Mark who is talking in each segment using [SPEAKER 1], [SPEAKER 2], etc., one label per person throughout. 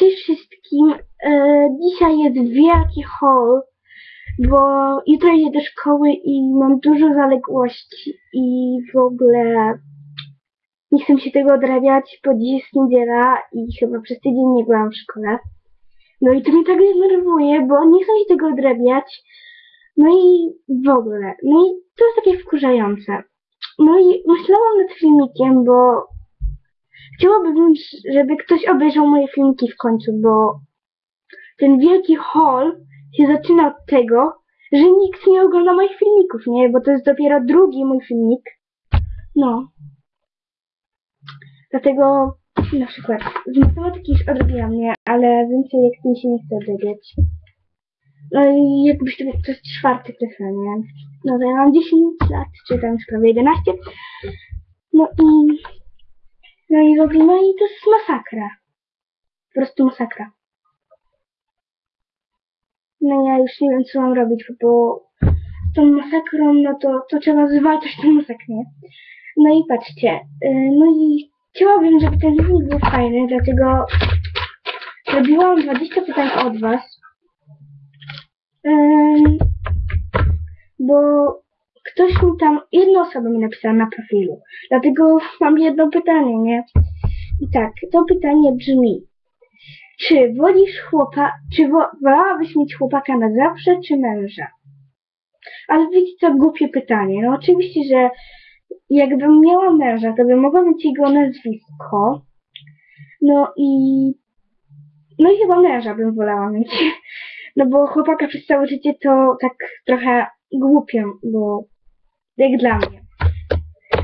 [SPEAKER 1] Cześć wszystkim. E, dzisiaj jest wielki haul, bo jutro idę do szkoły i mam dużo zaległości i w ogóle nie chcę się tego odrabiać, bo dziś jest niedziela i chyba przez tydzień nie byłam w szkole. No i to mnie tak denerwuje, bo nie chcę się tego odrabiać. No i w ogóle. No i to jest takie wkurzające. No i myślałam nad filmikiem, bo Chciałabym, żeby ktoś obejrzał moje filmiki w końcu, bo ten wielki haul się zaczyna od tego, że nikt nie ogląda moich filmików, nie? Bo to jest dopiero drugi mój filmik. No. Dlatego na przykład z matematyki już odrobiłam, nie? Ale więcej jak mi się nie chce odrabiać. No i jakbyś to jest czwarty klas, nie? No to ja mam 10 lat, czy tam już prawie 11. No i no i robimy i to jest masakra. Po prostu masakra. No ja już nie wiem co mam robić, bo z tą masakrą, no to, to trzeba zwalczać tę masakrę. No i patrzcie, yy, no i chciałabym, żeby ten filmik był fajny, dlatego zrobiłam 20 pytań od was. Bo ktoś mi tam, jedna osoba mi napisała na profilu. Dlatego mam jedno pytanie, nie? I tak, to pytanie brzmi. Czy wolisz chłopa, czy wo, wolałabyś mieć chłopaka na zawsze, czy męża? Ale wiecie co, głupie pytanie. No oczywiście, że jakbym miała męża, to bym mogła mieć jego nazwisko. No i... No i chyba męża bym wolała mieć. No bo chłopaka przez całe życie to tak trochę głupio, bo jak dla mnie.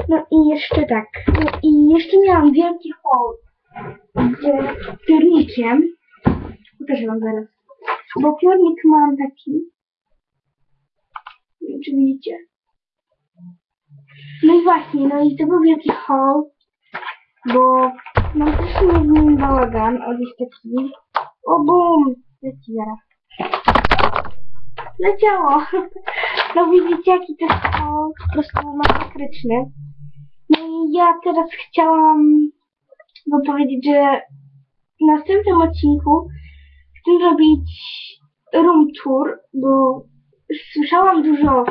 [SPEAKER 1] No i jeszcze tak. No i jeszcze miałam wielki hol z piornikiem. Pokażę wam zaraz. Bo piornik mam taki. Nie wiem, czy widzicie. No i właśnie, no i to był wielki hol, bo mam też z nim bałagan. O, jest taki. O, bum! Leci zaraz. Leciało! No widzicie, jaki to jest po prostu masakryczny. No i ja teraz chciałam wam powiedzieć, że w następnym odcinku chcę zrobić room tour, bo słyszałam dużo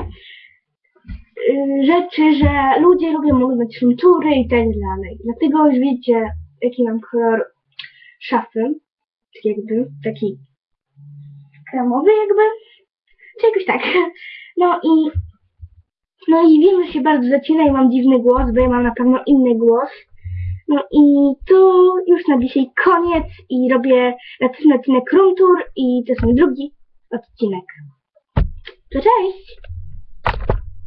[SPEAKER 1] y, rzeczy, że ludzie lubią oglądać room toury i tak dalej. Dlatego już wiecie, jaki mam kolor szafy. Tak jakby, taki kremowy jakby. Czy jakoś tak. No i no i wiem, że się bardzo zacina i mam dziwny głos, bo ja mam na pewno inny głos. No i to już na dzisiaj koniec i robię następny odcinek Room Tour i to jest mój drugi odcinek. To cześć!